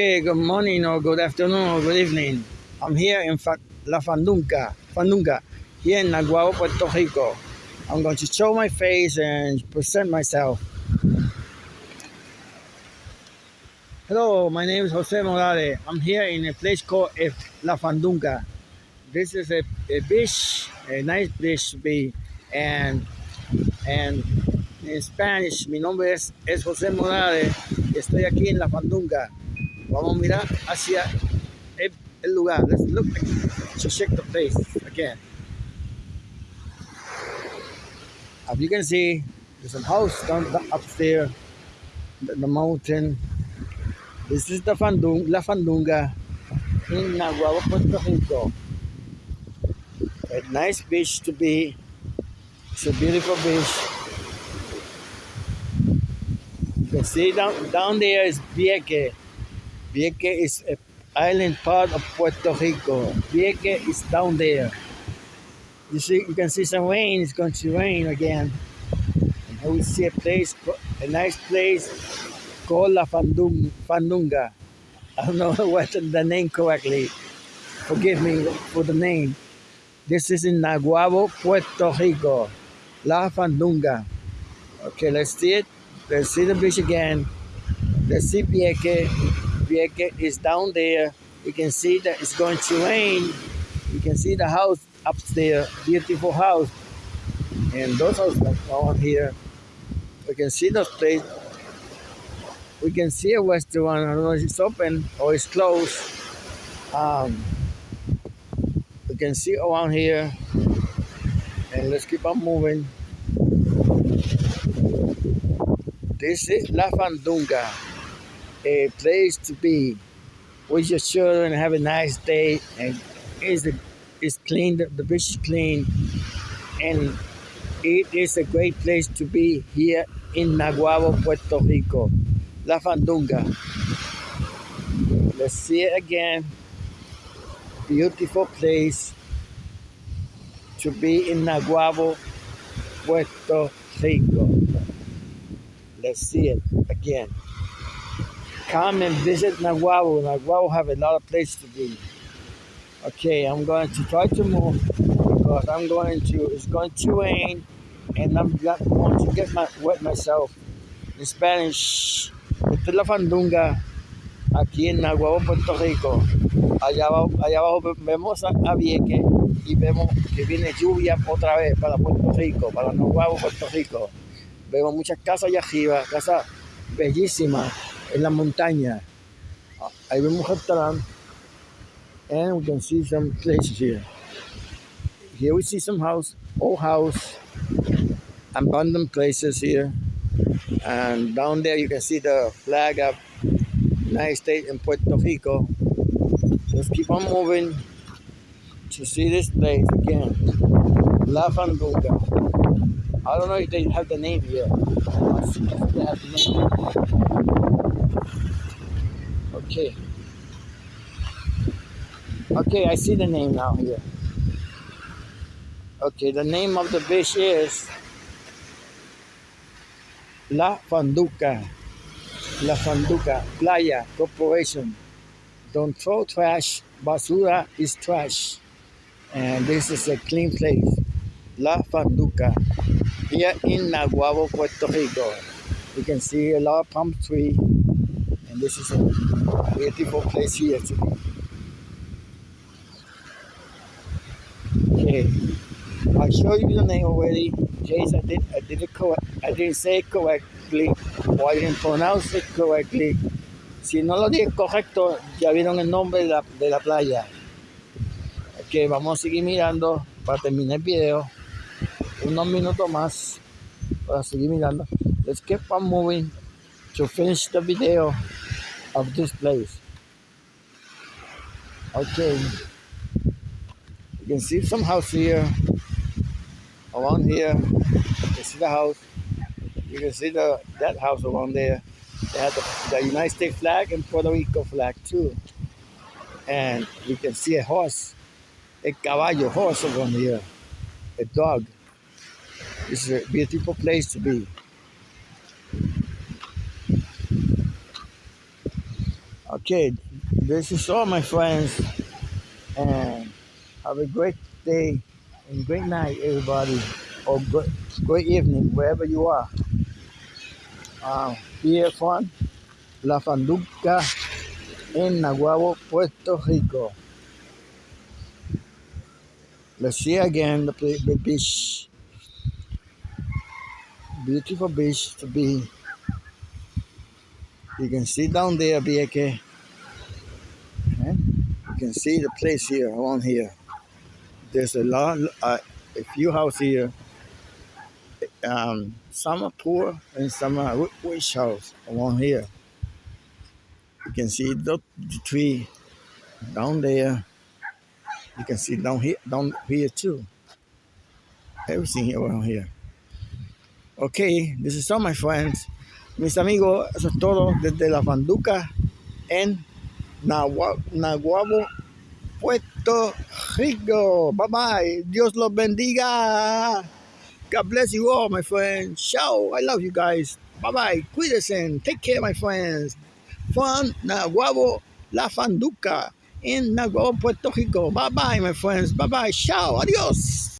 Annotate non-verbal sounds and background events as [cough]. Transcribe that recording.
Okay, good morning or good afternoon or good evening. I'm here in La Fandunga, Fandunga, here in Naguabo, Puerto Rico. I'm going to show my face and present myself. Hello, my name is Jose Morales. I'm here in a place called eh, La Fandunga. This is a, a beach, a nice beach to be, and and en Spanish, mi nombre es, es José Morales estoy aquí en La Fandunga. Vamos a mirar hacia el, el lugar. Let's look to check the place again. As you can see, there's a house down the upstairs, the, the mountain. This is the Fandung, La Fandunga in Naguabo, Puerto Rico. A nice beach to be. It's a beautiful beach. You can see down, down there is Vieque. Vieque is an island part of Puerto Rico. Vieque is down there. You see, you can see some rain. It's going to rain again. And we see a place, a nice place called La Fandung, Fandunga. I don't know [laughs] what the name correctly. Forgive me for the name. This is in Naguabo, Puerto Rico. La Fandunga. Okay, let's see it. Let's see the beach again. Let's see Vieque. Vieque is down there. You can see that it's going to rain. You can see the house upstairs, beautiful house. And those houses are here. We can see the place. We can see a restaurant. I don't know if it's open or it's closed. Um, we can see around here. And let's keep on moving. This is La Fandunga, a place to be with your children, have a nice day, and it's, a, it's clean, the, the beach is clean, and it is a great place to be here in Naguabo, Puerto Rico. La Fandunga. Let's see it again. Beautiful place to be in Naguabo, Puerto Rico. Let's see it again. Come and visit Naguabo. Naguabo have a lot of place to be. Okay, I'm going to try to move because I'm going to, it's going to rain and I'm going to get my, wet myself. In Spanish, esta es la Fandunga aquí en Naguabo, Puerto Rico. Allá abajo, allá abajo vemos a, a Vieque y vemos que viene lluvia otra vez para Puerto Rico, para Naguabo, Puerto Rico. Vemos muchas casas allá arriba, casas bellísimas en la montaña. Ahí vemos un. And we can see some places here. Here we see some house, old house, abandoned places here. And down there you can see the flag of United States in Puerto Rico. Let's keep on moving to see this place again. La Fandunga. I don't know if they have the name here. Let's see if they have the name. Okay. Okay, I see the name now here. Okay, the name of the beach is La Fanduca. La Fanduca Playa Corporation. Don't throw trash. Basura is trash. And this is a clean place. La Fanduca. Here in Naguabo, Puerto Rico. You can see a lot of palm tree. This is a beautiful place here to be. Okay. I showed you the name already. Jace, I did I did it correct. I didn't say it correctly or I didn't pronounce it correctly. Si no lo dije correcto, ya vieron el nombre de la, de la playa. Ok, vamos a seguir mirando para terminar el video. Unos minutos más para seguir mirando. Let's keep on moving to finish the video of this place. Okay. You can see some house here. Around here. You can see the house. You can see the that house around there. They have the, the United States flag and Puerto Rico flag too. And you can see a horse, a caballo horse around here, a dog. Is a beautiful place to be. Okay, this is all, my friends, and have a great day and great night, everybody, or great, great evening, wherever you are. Uh, here from La Fanduca in Naguabo, Puerto Rico. Let's see again the, the beach. Beautiful beach to be. You can see down there, Vieque. You can see the place here, around here. There's a lot, uh, a few houses here. Um, some are poor and some are rich house around here. You can see the, the tree down there. You can see down here, down here too. Everything around here. Okay, this is all my friends. Mis amigos, eso es todo desde la Fanduca en Naguabo, Puerto Rico. Bye bye. Dios los bendiga. God bless you all, my friends. Ciao. I love you guys. Bye bye. Cuídense. Take care, my friends. From Naguabo, La Fanduca in Naguabo, Puerto Rico. Bye bye, my friends. Bye bye. Ciao. Adios.